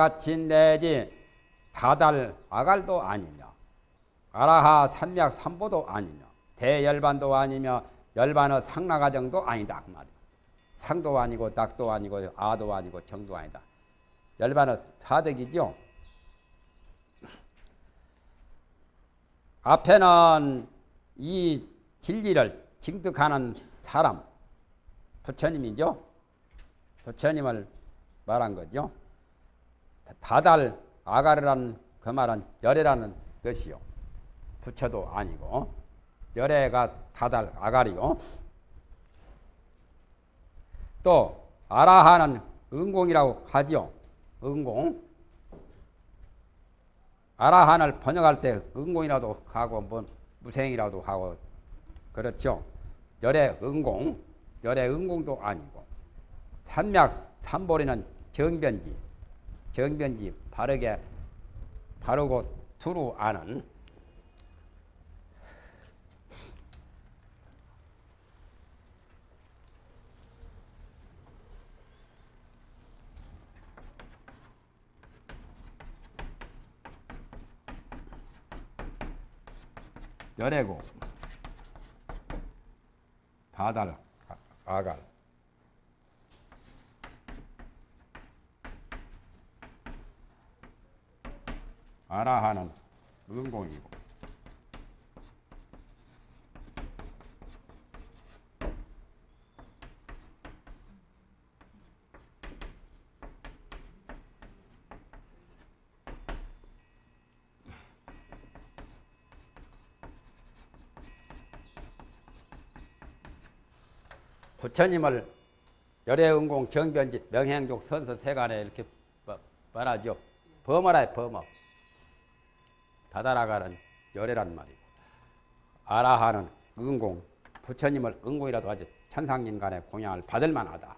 같이 내지 다달 아갈도 아니며 아라하 산맥 삼보도 아니며 대열반도 아니며 열반의 상나가정도 아니다 그 말이야. 상도 아니고 닭도 아니고 아도 아니고 정도 아니다. 열반의 사득이죠. 앞에는 이 진리를 징득하는 사람 부처님이죠. 부처님을 말한 거죠. 다달 아가르라는 그 말은 열애라는 뜻이요. 부처도 아니고 열애가 다달 아가리요. 또 아라하는 은공이라고 하지요. 은공. 아라한을 번역할 때 은공이라도 하고 뭐 무생이라도 하고 그렇죠. 열의 은공, 열의 은공도 아니고 산맥 삼보리는 정변지, 정변지 바르게 바르고 두루 아는 열애고 다달 아갈 아라하는 은공이고 부처님을 열애은공 정변지 명행족 선서 세간에 이렇게 말하죠. 범어라 범어. 다다라가는 열애란 말이고 아라하는 은공 부처님을 은공이라도 하지 천상인간의 공양을 받을 만하다.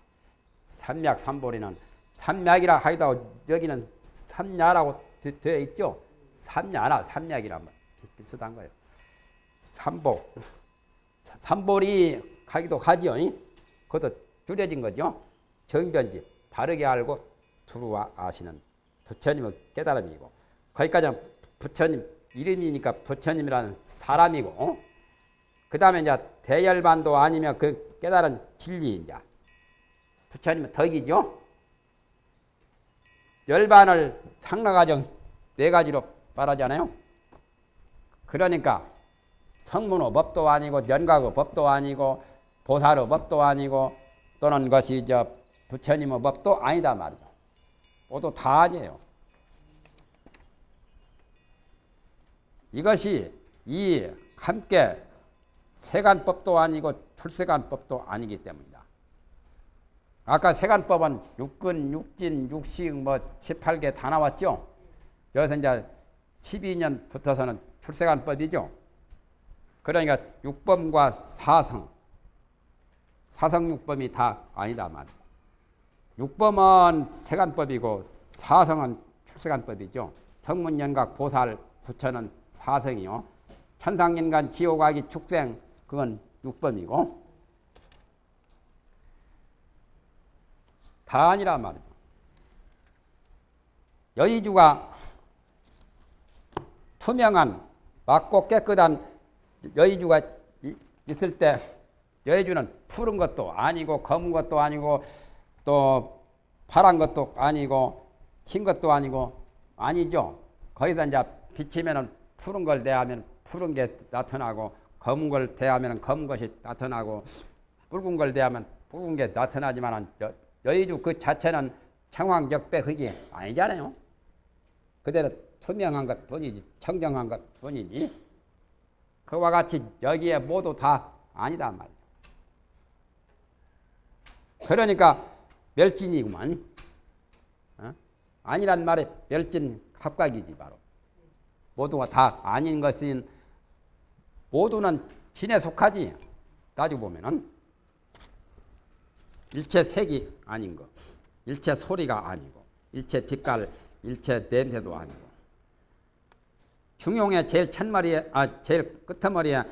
삼맥 삼보리는 삼맥이라 하이도 여기는 삼야라고 되어 있죠. 삼야나 삼맥이란 말 비슷한 거예요. 삼보 삼보리 하기도 하지요. 그것도 줄여진 거죠. 정변지 바르게 알고 두루와 아시는 부처님의 깨달음이고 거기까지는 부처님 이름이니까 부처님이라는 사람이고 어? 그 다음에 이제 대열반도 아니면 그 깨달은 진리 이제 부처님은 덕이죠. 열반을 상나가정 네 가지로 말하잖아요. 그러니까 성문호 법도 아니고 연각의 법도 아니고 보살의 법도 아니고 또는 것이 저 부처님의 법도 아니다 말이죠. 모두 다 아니에요. 이것이 이 함께 세간법도 아니고 출세간법도 아니기 때문이다. 아까 세간법은 육근, 육진, 육식 뭐 18개 다 나왔죠. 여기서 이제 12년 붙어서는 출세간법이죠. 그러니까 육범과 사성, 사성육범이 다 아니다 말이야. 육범은 세간법이고 사성은 출세간법이죠. 성문연각 보살 부처는 사성이요. 천상인간 지옥아기 축생 그건 육범이고 다 아니란 말이죠. 여의주가 투명한 맑고 깨끗한 여의주가 있을 때 여의주는 푸른 것도 아니고 검은 것도 아니고 또 파란 것도 아니고 흰 것도 아니고 아니죠. 거기서 이제 비치면은 푸른 걸 대하면 푸른 게 나타나고 검은 걸 대하면 검은 것이 나타나고 붉은 걸 대하면 붉은 게 나타나지만 여의주 그 자체는 청황적배 흙이 아니잖아요. 그대로 투명한 것 뿐이지 청정한 것 뿐이지 그와 같이 여기에 모두 다 아니다 말이야. 그러니까 멸진이구만. 어? 아니란 말에 멸진 합각이지 바로. 모두가 다 아닌 것인 모두는 진에 속하지. 따지고 보면은 일체 색이 아닌 거, 일체 소리가 아니고, 일체 빛깔, 일체 냄새도 아니고. 중용의 제일 첫머리에, 아, 제일 끝머리에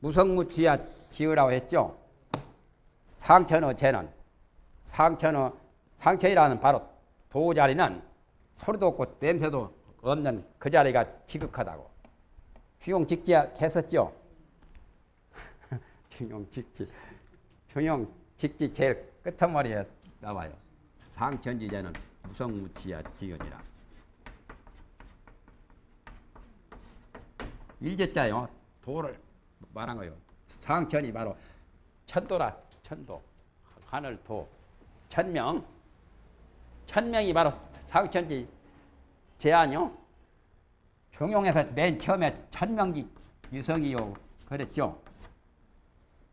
무성무취야 지으라고 했죠. 상천의 재는, 상천의, 상천이라는 바로 도자리는 소리도 없고 냄새도 없는 그 자리가 지극하다고. 중용 직지 했었죠? 중용 직지. 중용 직지 제일 끝머리에 나와요. 상천지제는 무성무치야 지연이라. 일제자요. 도를 말한 거요. 상천이 바로 천도라 천도 하늘 도 천명 천명이 바로 상천지 제안요. 중용에서 맨 처음에 천명지 유성이요 그랬죠.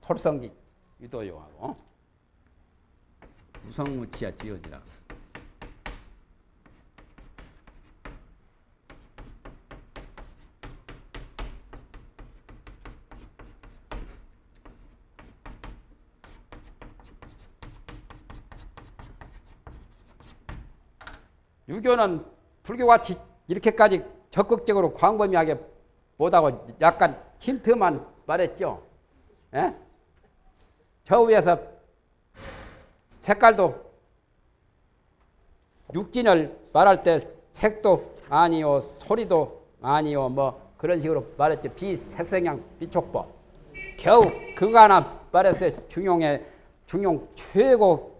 솔성지 유도요하고 무성무치야 지어지라. 유교는 불교같이 이렇게까지 적극적으로 광범위하게 못하고 약간 힌트만 말했죠. 예? 저 위에서 색깔도 육진을 말할 때 색도 아니요 소리도 아니요 뭐 그런 식으로 말했죠. 비색성향 비촉법. 겨우 그거 하나 말했어요. 중용의 중용 최고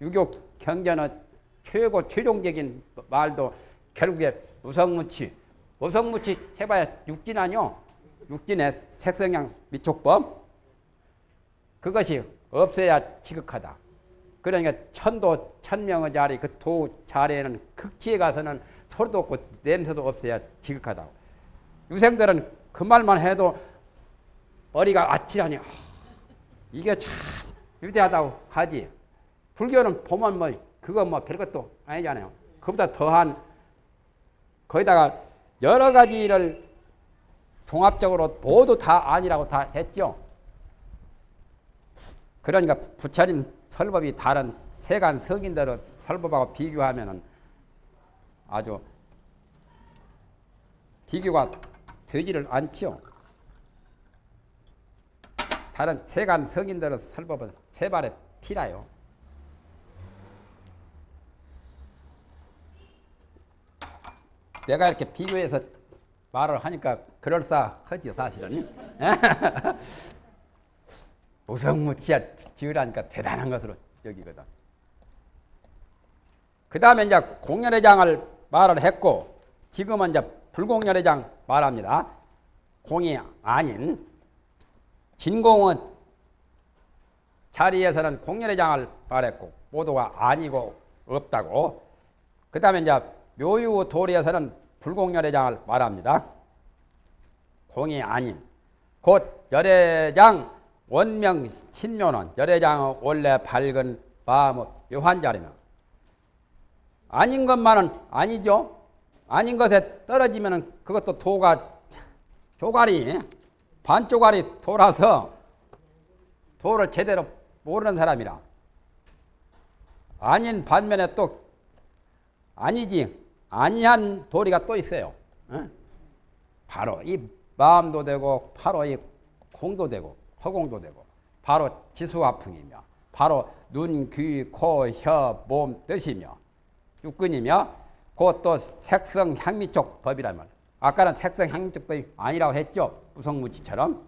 유교 경전은 최고 최종적인 말도 결국에 무성무치. 무성무치 해봐야 육진 아니요. 육진의 색성향 미촉법. 그것이 없어야 지극하다. 그러니까 천도 천명의 자리 그 도 자리에는 극지에 가서는 소리도 없고 냄새도 없어야 지극하다. 유생들은 그 말만 해도 머리가 아찔하니 아, 이게 참 위대하다고 하지. 불교는 보면 뭐 그거 뭐 별것도 아니잖아요. 그보다 더한 거기다가 여러 가지를 종합적으로 모두 다 아니라고 다 했죠. 그러니까 부처님 설법이 다른 세간 성인들의 설법하고 비교하면은 아주 비교가 되지를 않지요. 다른 세간 성인들의 설법은 세 발의 피라요. 내가 이렇게 비교해서 말을 하니까 그럴싸하지요 사실은. 무성무치야 지으라니까 대단한 것으로 여기거든. 그 다음에 이제 공연회장을 말을 했고 지금은 이제 불공연회장 말합니다. 공이 아닌 진공의 자리에서는 공연회장을 말했고 모두가 아니고 없다고 그 다음에 이제 묘유 도리에서는 불공열애장을 말합니다. 공이 아닌 곧 열애장 원명 신묘는 열애장의 원래 밝은 마음의 묘한 자리는 아닌 것만은 아니죠. 아닌 것에 떨어지면 그것도 도가 조가리 반조가리 돌아서 도를 제대로 모르는 사람이라 아닌 반면에 또 아니지 아니한 도리가 또 있어요. 바로 이 마음도 되고 바로 이 공도 되고 허공도 되고 바로 지수화풍이며 바로 눈, 귀, 코, 혀, 몸 뜻이며 육근이며 그것도 색성 향미쪽 법이라면 아까는 색성 향미쪽 법이 아니라고 했죠. 무성무치처럼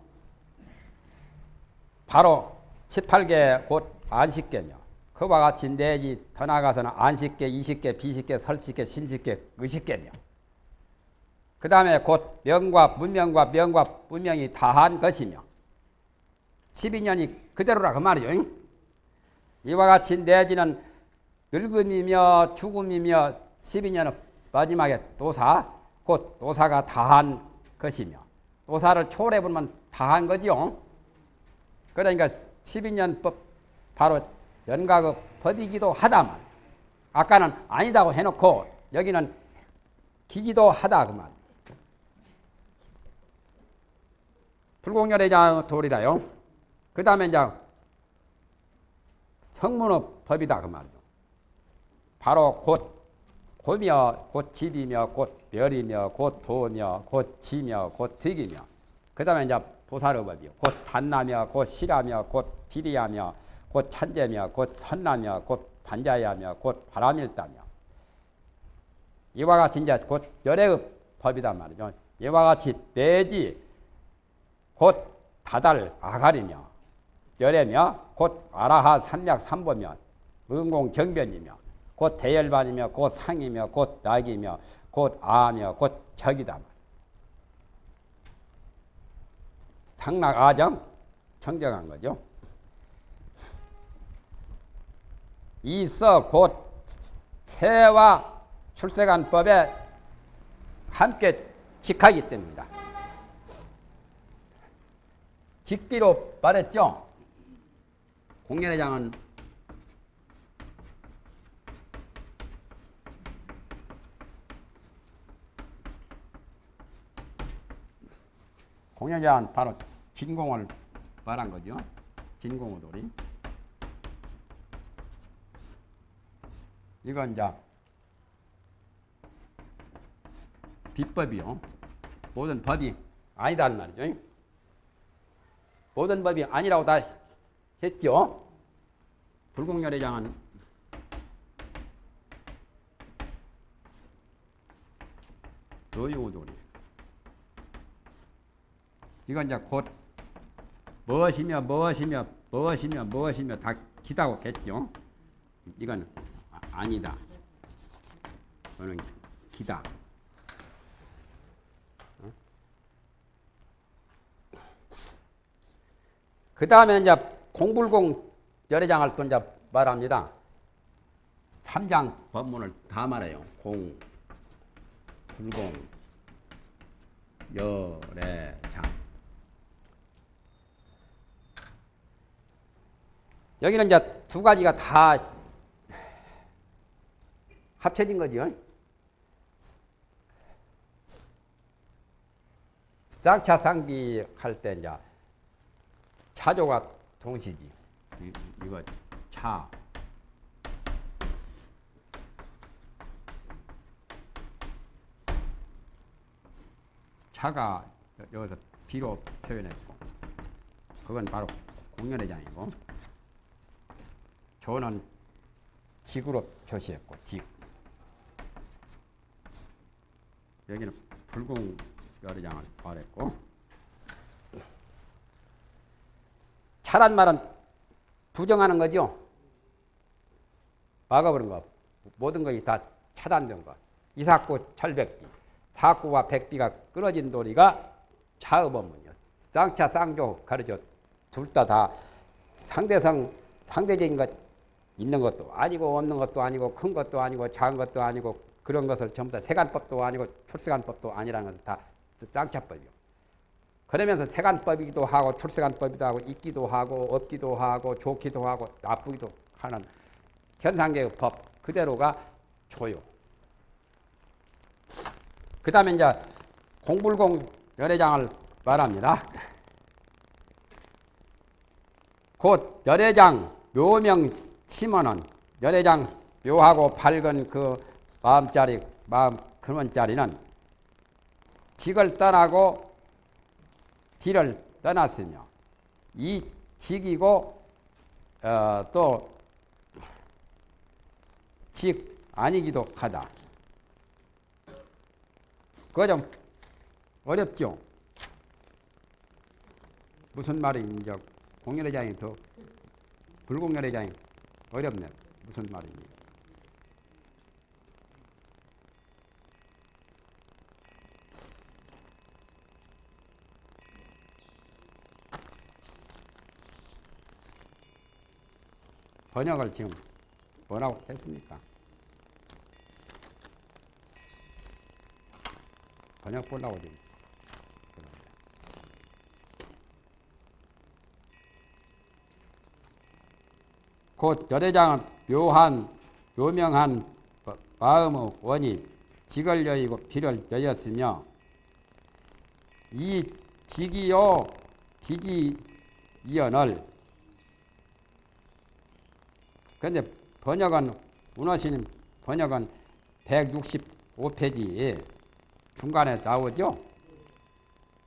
바로 18개 곧 안식계며 그와 같이 내지 더 나아가서는 안식계, 이식계, 비식계, 설식계, 신식계, 의식계며 그 다음에 곧 명과 문명과 명과 문명이 다한 것이며 12년이 그대로라 그 말이죠. 이와 같이 내지는 늙음이며 죽음이며 12년은 마지막에 도사, 곧 도사가 다한 것이며 도사를 초월해 보면 다한 거지요. 그러니까 12년법 바로 연각의 버디기도 하다만 아까는 아니다고 해놓고 여기는 기기도 하다 그 말. 불공열의 장 돌이라요. 그 다음에 이제 성문의 법이다 그 말이요. 바로 곧 고며 곧 집이며 곧 멸이며 곧 도며 곧 지며 곧 득이며 그 다음에 이제 보살의 법이요. 곧 단나며 곧 실하며 곧 비리하며 곧 찬재며 곧 선나며 곧 반자야며 곧 바람일다며 이와 같이 이제 곧 열애의 법이단 말이죠. 이와 같이 내지 곧 다달 아가리며 열애며 곧 아라하 삼약 삼보며 은공 정변이며 곧 대열반이며 곧 상이며 곧 낙이며 곧 아며 곧 적이다. 상락 아정 청정한 거죠. 이서 곧 세와 출세관법에 함께 직하기 때문이다. 직비로 말했죠. 공연회장은 공연회장은 바로 진공을 말한 거죠. 진공우돌이. 이건 이제 비법이요. 모든 법이 아니다는 말이죠. 모든 법이 아니라고 다 했죠. 불공열애장은 노유우돌이. 이건 이제 곧 무엇이며 무엇이며 무엇이며 무엇이며 다 기다고 했죠. 이건 아, 니다 이거는 기다. 그 다음에 이제 공불공 열애장을 또 이제 말합니다. 3장 법문을 다 말해요. 공, 불공, 열애장. 여기는 이제 두 가지가 다 합쳐진 거죠. 쌍차 상비 할 때 이제 차조가 동시지. 이, 이거 차. 차가 여기서 비로 표현했고 그건 바로 공연회장이고 조는 직으로 표시했고 직 여기는 불공 열의장을 말했고 차란 말은 부정하는 거죠. 막아버린 거. 모든 것이 다 차단된 거. 이삭구 철백비. 사구와 백비가 끊어진 도리가 차의법문이요. 쌍차 쌍조 가르쳐 둘 다 다 상대성 상대적인 것 있는 것도 아니고 없는 것도 아니고 큰 것도 아니고 작은 것도 아니고 그런 것을 전부 다 세간법도 아니고 출세간법도 아니라는 것은 다 쌍차법이요. 그러면서 세간법이기도 하고 출세간법이기도 하고 있기도 하고 없기도 하고 좋기도 하고 나쁘기도 하는 현상계의 법 그대로가 조요. 그 다음에 이제 공불공 열애장을 말합니다. 곧 열애장 묘명 심어는 열애장 묘하고 밝은 그 마음짜리 마음 근원짜리는 직을 떠나고 비를 떠났으며 이 직이고 어, 또직 아니기도 하다. 그거 좀 어렵죠. 무슨 말인지 공연회장이 더 불공연회장이 어렵네. 무슨 말인지. 번역을 지금 뭐라고 했습니까? 번역 보려고 지금. 곧 열애장은 묘한 묘명한 마음의 원이 직을 여의고 비를 여였으며 이 직이요 비지 이언을 그런데 번역은 문화신 번역은 165페이지에 중간에 나오죠.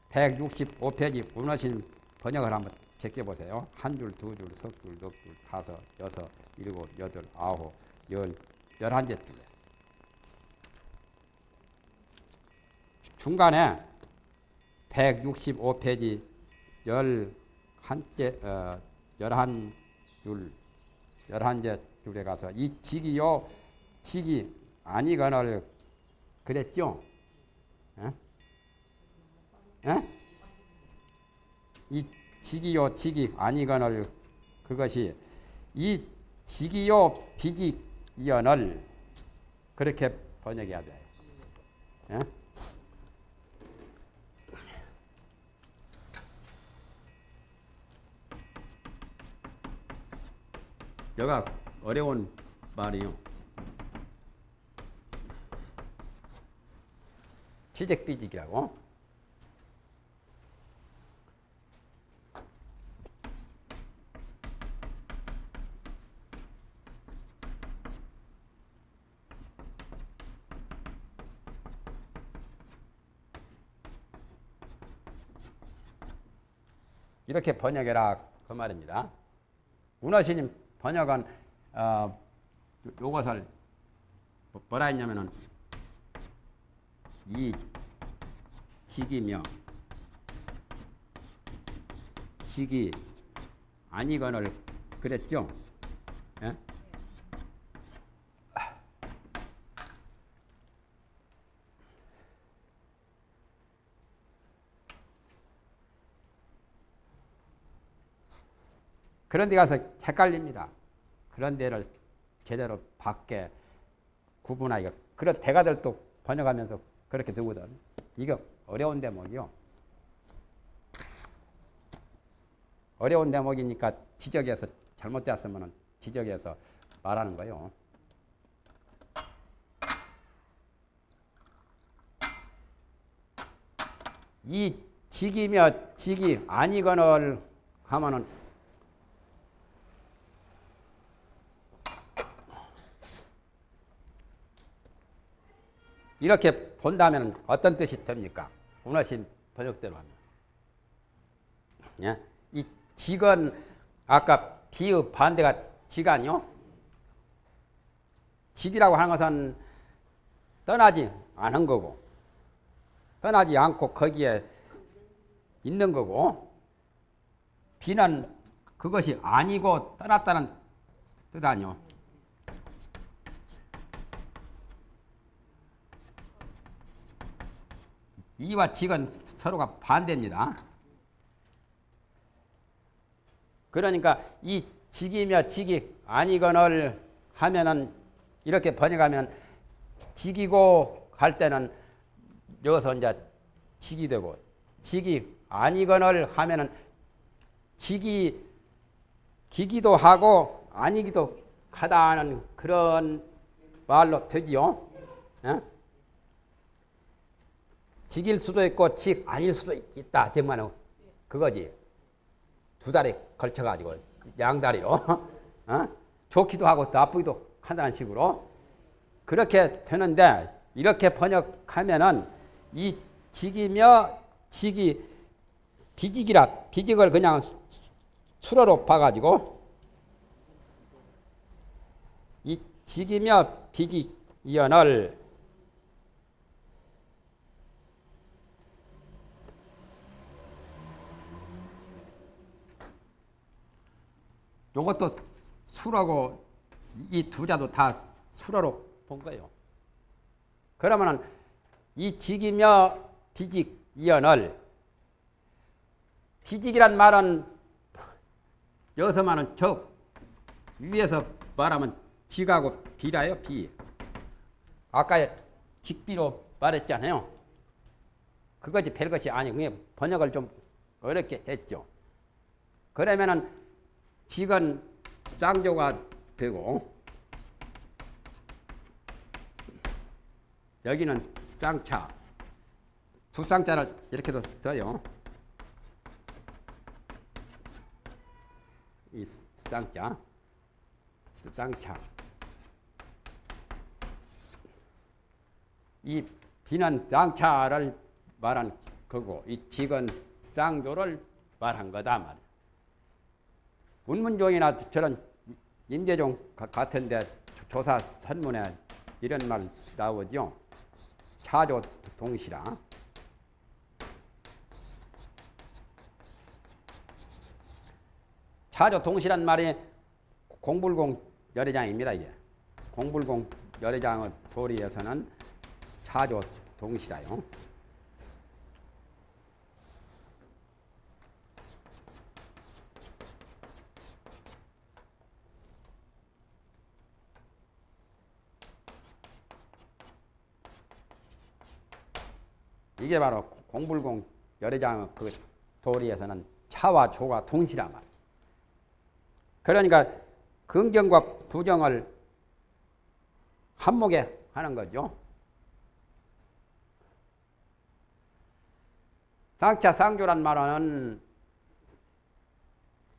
165페이지 문화신 번역을 한번 제껴보세요. 한 줄, 두 줄, 석 줄, 넉 줄, 다섯, 여섯, 일곱, 여덟, 아홉, 열, 열한 제 줄에. 중간에 165페이지 11째 어 11줄 11제 줄에 가서 이 직이요 직이 아니거늘 그랬죠? 에? 에? 이 직이요 직이 아니거늘 그것이 이 직이요 비직이언을 그렇게 번역해야 돼요. 예? 여가 어려운 말이요. 지적 비직이라고. 이렇게 번역해라 그 말입니다. 문어신님 번역은 어, 요- 요것을 뭐- 뭐라 했냐면은 이 직이며 직이 아니거늘 그랬죠. 예? 그런 데 가서 헷갈립니다. 그런 데를 제대로 밖에 구분하기가 그런 대가들도 번역하면서 그렇게 두거든. 이거 어려운 대목이요. 어려운 대목이니까 지적해서 잘못되었으면 지적해서 말하는 거요. 이 직이며 직이 아니거늘 하면은 이렇게 본다면 어떤 뜻이 됩니까? 원하신 번역대로 하면. 예? 이 직은 아까 비의 반대가 지간이요. 직이라고 하는 것은 떠나지 않은 거고, 떠나지 않고 거기에 있는 거고, 비는 그것이 아니고 떠났다는 뜻 아니요. 이와 직은 서로가 반대입니다. 그러니까 이 직이며 직이 아니거늘 하면은 이렇게 번역하면 직이고 갈 때는 여기서 이제 직이 되고 직이 아니거늘 하면은 직이 기기도 하고 아니기도 하다는 그런 말로 되지요. 예? 직일 수도 있고 직 아닐 수도 있다. 정말은 그거지. 두 달에 걸쳐가지고 양다리로 어? 좋기도 하고 나쁘기도 한다는 식으로 그렇게 되는데 이렇게 번역하면은 이 직이며 직이 비직이라 비직을 그냥 수로로 봐가지고 이 직이며 비직 이언을 요것도 수라고 이 두 자도 다 수라로 본 거예요. 그러면은 이 직이며 비직 이언을 비직이란 말은 여기서만은 적 위에서 말하면 직하고 비라요 비. 아까 직비로 말했잖아요. 그것이 별것이 아니고 번역을 좀 어렵게 됐죠. 그러면은 직은 쌍조가 되고 여기는 쌍차 두 쌍자를 이렇게도 써요. 이 쌍자 쌍차 이 비는 쌍차를 말한 거고 이 직은 쌍조를 말한 거다 말. 문문종이나 저런 임재종 같은데 조사 선문에 이런 말 나오죠. 차조 동시라. 차조 동시란 말이 공불공 열애장입니다. 이게. 공불공 열애장의 소리에서는 차조 동시라요. 이게 바로 공불공 열애장 그 도리에서는 차와 조가 동시란 말. 그러니까 긍정과 부정을 한목에 하는 거죠. 쌍차 쌍조란 말은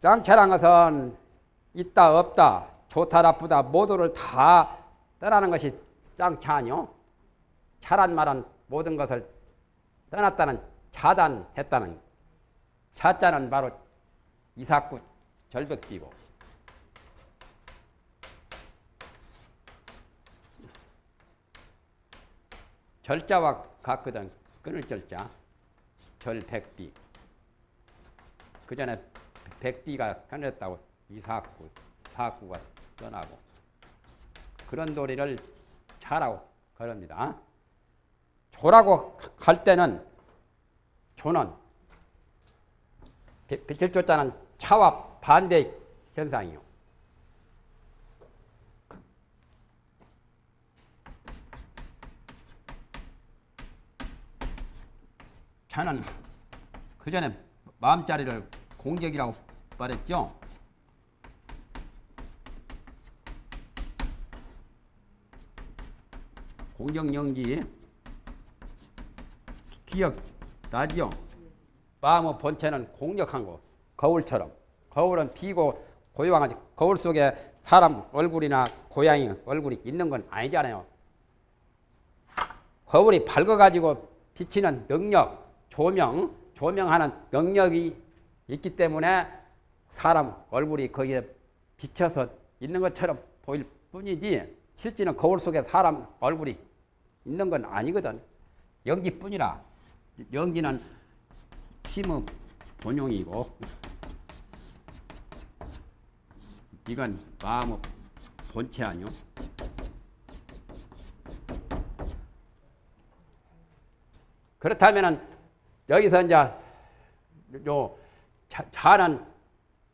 쌍차란 것은 있다 없다 좋다 나쁘다 모두를 다 떠나는 것이 쌍차 아니요. 차란 말은 모든 것을 떠났다는 차단했다는 차자는 바로 이삭구 절벽기고. 절자와 같거든. 끊을 절자. 절백비. 그 전에 백비가 끊었다고 이삭구 사구가 떠나고 그런 도리를 차라고 그럽니다. 조라고 할 때는 조는 빛을 쫓자는 차와 반대 현상이요. 차는 그 전에 마음자리를 공격이라고 말했죠. 공격 연기 기억 나지요. 마음의 본체는 공력한 거 거울처럼 거울은 비고 고요한 거지 거울 속에 사람 얼굴이나 고양이 얼굴이 있는 건 아니잖아요. 거울이 밝아가지고 비치는 능력, 조명, 조명하는 능력이 있기 때문에 사람 얼굴이 거기에 비쳐서 있는 것처럼 보일 뿐이지 실제는 거울 속에 사람 얼굴이 있는 건 아니거든. 연기뿐이라. 연기는 힘의 본용이고 이건 마음의 본체 아니요. 그렇다면은 여기서 이제 요 자, 자는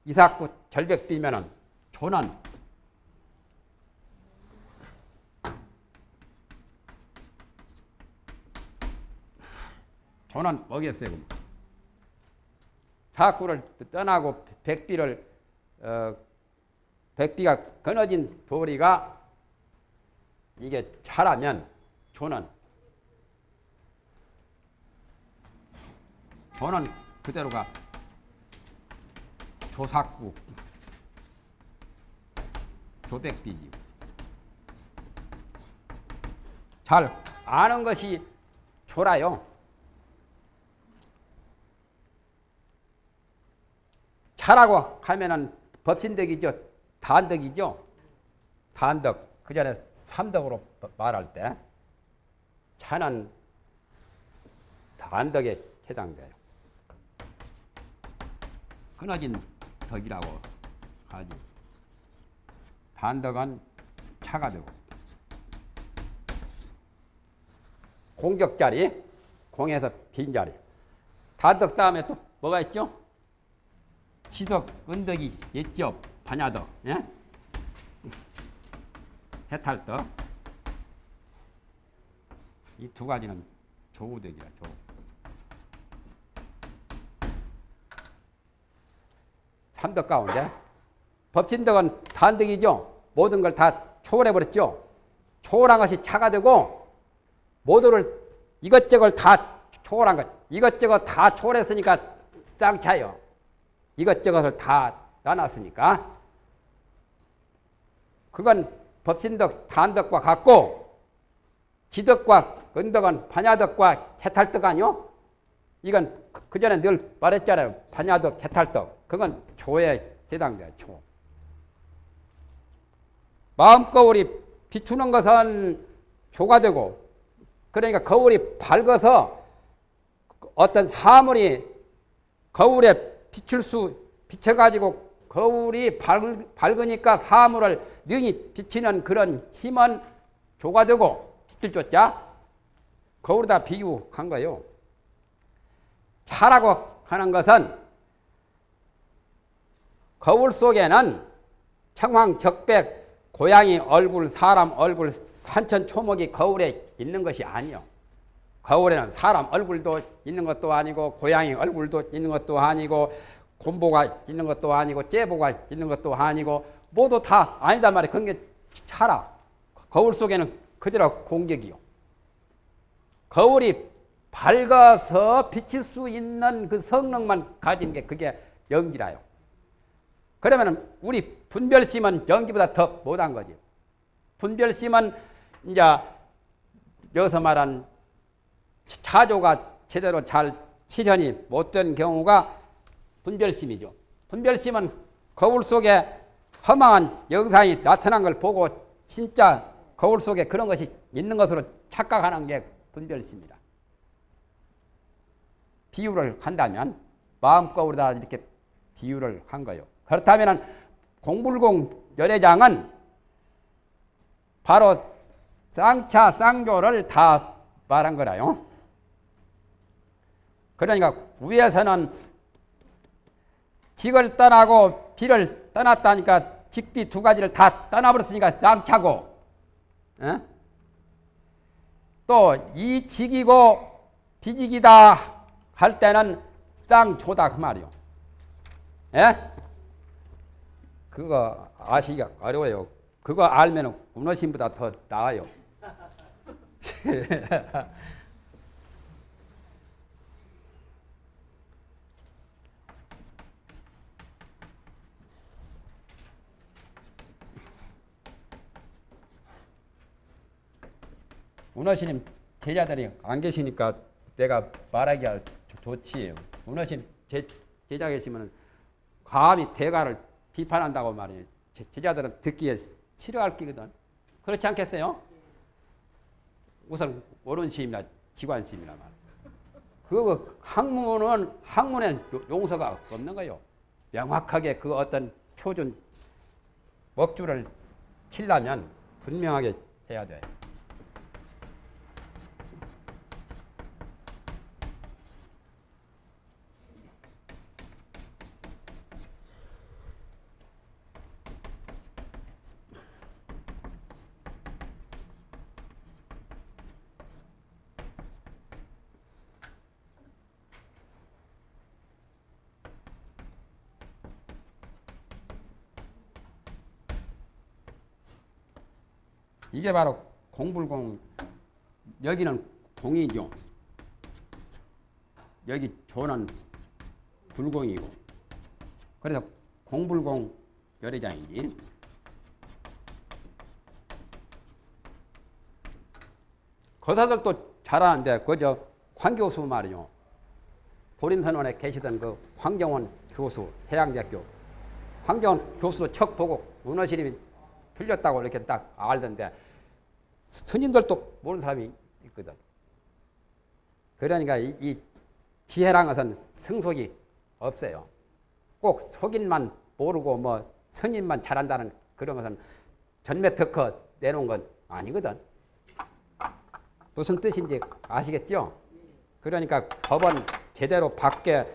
이삭구 절벽 비면은 조는 뭐겠어요? 그럼? 사구를 떠나고 백비를 어, 백비가 끊어진 도리가 이게 차라면 조는 조는 그대로가 조삭구 조백비지 잘 아는 것이 조라요. 차라고 하면은 법신덕이죠. 단덕이죠. 단덕. 그 전에 삼덕으로 말할 때 차는 단덕에 해당돼요. 끊어진 덕이라고 하지. 단덕은 차가 되고 공격자리, 공에서 빈자리. 단덕 다음에 또 뭐가 있죠? 지덕, 은덕이 있죠. 반야덕, 예? 해탈덕. 이 두 가지는 조우덕이야, 조. 삼덕 가운데 법진덕은 단덕이죠. 모든 걸 다 초월해 버렸죠. 초월한 것이 차가 되고 모두를 이것저것 다 초월한 것. 이것저것 다 초월했으니까 쌍차요. 이것저것을 다 나눴으니까 그건 법신덕, 단덕과 같고 지덕과 은덕은 반야덕과 해탈덕 아니요? 이건 그 전에 늘 말했잖아요. 반야덕, 해탈덕. 그건 조에 해당돼요. 조. 마음 거울이 비추는 것은 조가 되고 그러니까 거울이 밝아서 어떤 사물이 거울에 비출 수 비춰가지고 거울이 밝, 밝으니까 사물을 능히 비치는 그런 힘은 조가 되고 빛을 줬자 거울에다 비유한 거요. 차라고 하는 것은 거울 속에는 청황, 적백, 고양이 얼굴, 사람 얼굴, 산천, 초목이 거울에 있는 것이 아니요. 거울에는 사람 얼굴도 있는 것도 아니고 고양이 얼굴도 있는 것도 아니고 곰보가 있는 것도 아니고 째보가 있는 것도 아니고 모두 다 아니다 말이야. 그런 게 차라. 거울 속에는 그대로 공격이요. 거울이 밝아서 비칠 수 있는 그 성능만 가진 게 그게 연기라요. 그러면 우리 분별심은 연기보다 더 못한 거지. 분별심은 이제 여기서 말한 차조가 제대로 잘 실현이 못된 경우가 분별심이죠. 분별심은 거울 속에 허망한 영상이 나타난 걸 보고 진짜 거울 속에 그런 것이 있는 것으로 착각하는 게 분별심이다. 비유를 한다면 마음 거울에다 이렇게 비유를 한 거요. 그렇다면 공불공 열애장은 바로 쌍차 쌍조를 다 말한 거라요. 그러니까 위에서는 직을 떠나고 비를 떠났다니까 직비 두 가지를 다 떠나버렸으니까 쌍차고 어? 또이 직이고 비직이다 할 때는 쌍조다 그 말이요. 예? 그거 아시기가 어려워요. 그거 알면 운어신보다 더 나아요. 운어신님 제자들이 안 계시니까 내가 말하기가 좋지. 운어신 제, 제자 계시면 감히 대가를 비판한다고 말이에요. 제자들은 듣기에 싫어할 끼거든. 그렇지 않겠어요? 우선 오른시임이나 지관시임이나 말. 그 학문은 학문엔 용서가 없는 거요. 명확하게 그 어떤 표준 먹줄을 치려면 분명하게 해야 돼. 이게 바로 공불공 여기는 공이죠. 여기 조는 불공이고 그래서 공불공 열애장이지. 거사들도 잘하는데 그저 황 교수 말이요. 보림선원에 계시던 그 황정원 교수 해양대학교 황정원 교수도 척 보고 문어시림이 틀렸다고 이렇게 딱 알던데 스님들도 모르는 사람이 있거든. 그러니까 이, 이 지혜란 것은 승속이 없어요. 꼭 속인만 모르고 뭐 스님만 잘한다는 그런 것은 전매 특허 내놓은 건 아니거든. 무슨 뜻인지 아시겠죠? 그러니까 법은 제대로 밖에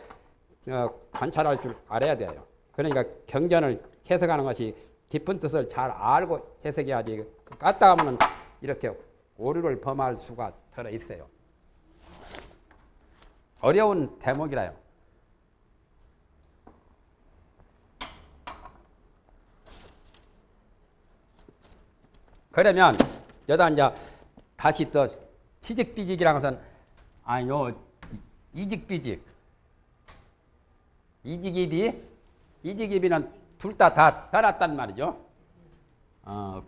어, 관찰할 줄 알아야 돼요. 그러니까 경전을 해석하는 것이 깊은 뜻을 잘 알고 해석해야지 깠다 하면 이렇게 오류를 범할 수가 들어 있어요. 어려운 대목이라요. 그러면 여다 이제 다시 또 취직비직이라는 것은 아니요 이직비직 이직입이 이직입이는 둘 다다 떠났단 말이죠. 어,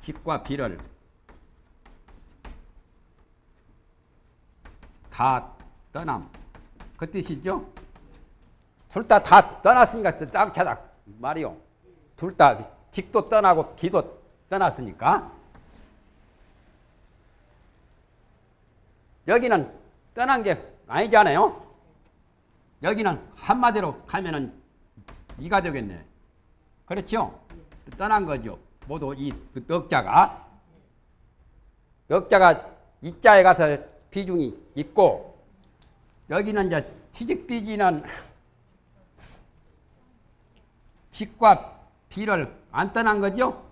집과 비를 다 떠남 그 뜻이죠. 둘 다 다 떠났으니까 짱차다 말이요. 둘다 직도 떠나고 기도 떠났으니까 여기는 떠난 게 아니잖아요. 여기는 한마디로 가면은 이가 되겠네. 그렇죠? 떠난 거죠. 모두 이 넉자가 넉자가 이자에 가서 비중이 있고 여기는 이제 취직비지는 직과 비를 안 떠난 거죠?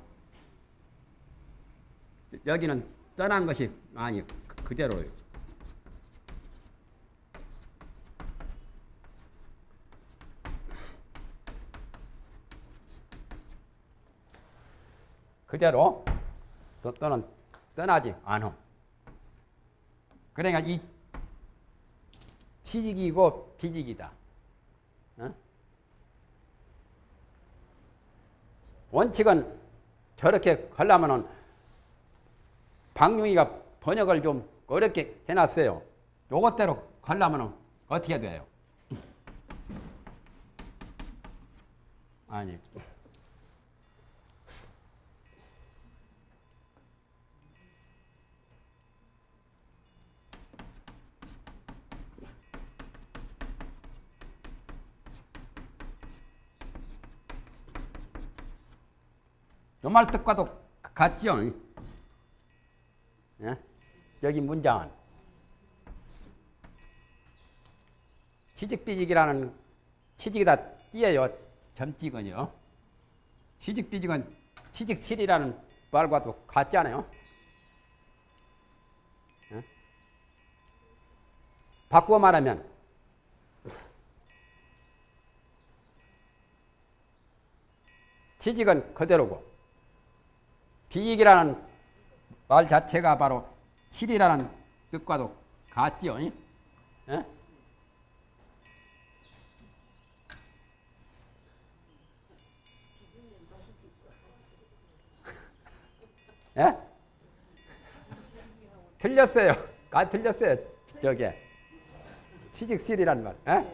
여기는 떠난 것이 아니 그- 그대로요. 그대로 또 또는 떠나지 않음. 그러니까 이 취직이고 비직이다. 어? 원칙은 저렇게 하려면은 박용희가 번역을 좀 어렵게 해놨어요. 요것대로 가려면은 어떻게 돼요? 아니. 뜻과도 같죠? 예? 여기 문장은 취직비직이라는 취직이다 띄어요 점찍은요 취직비직은 취직실이라는 말과도 같잖아요 예? 바꾸어 말하면 취직은 그대로고 비익이라는 말 자체가 바로 칠이라는 뜻과도 같지요. 예? 예? 틀렸어요. 아, 틀렸어요. 저게. 취직실이란 말. 예?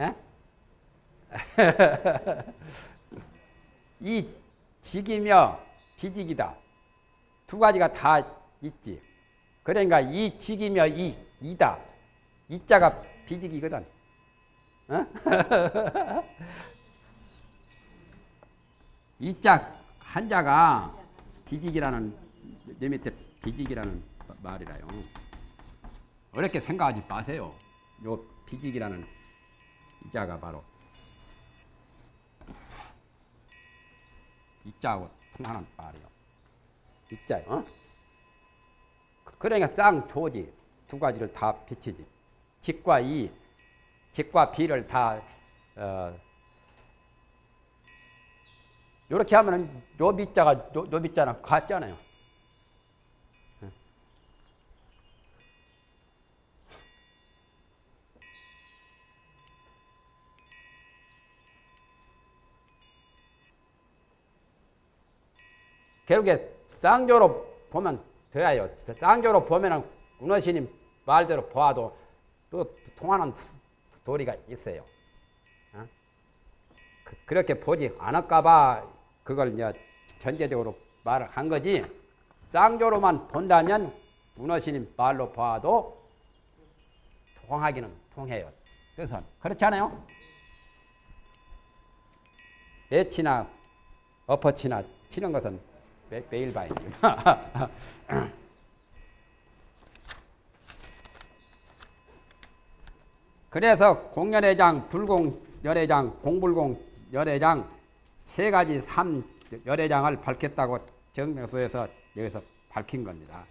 예? 이 직이며 비직이다. 두 가지가 다 있지. 그러니까 이 직이며 이 이다. 이 자가 비직이거든. 어? 이자 한자가 비직이라는 내 밑에 비직이라는 말이라요. 어렵게 생각하지 마세요. 요 비직이라는 이자가 바로 이자하고 통하는 말이요. 이자요. 어? 그러니까 쌍 조지 두 가지를 다 비치지. 직과 이, 직과 비를 다 어, 이렇게 하면은 요 밑자가 요, 요 밑자랑 같잖아요. 결국에 쌍조로 보면 돼요. 쌍조로 보면은 운어신님 말대로 보아도 또 통하는 도리가 있어요. 어? 그, 렇게 보지 않을까봐 그걸 이제 전제적으로 말을 한 거지. 쌍조로만 본다면 운어신님 말로 봐도 통하기는 통해요. 그래서 그렇지 않아요? 매치나 엎어치나 치는 것은 매, 매일 봐야지. 그래서 공열회장, 불공열회장, 공불공열회장 세 가지 삼 열회장을 밝혔다고 정명소에서 여기서 밝힌 겁니다.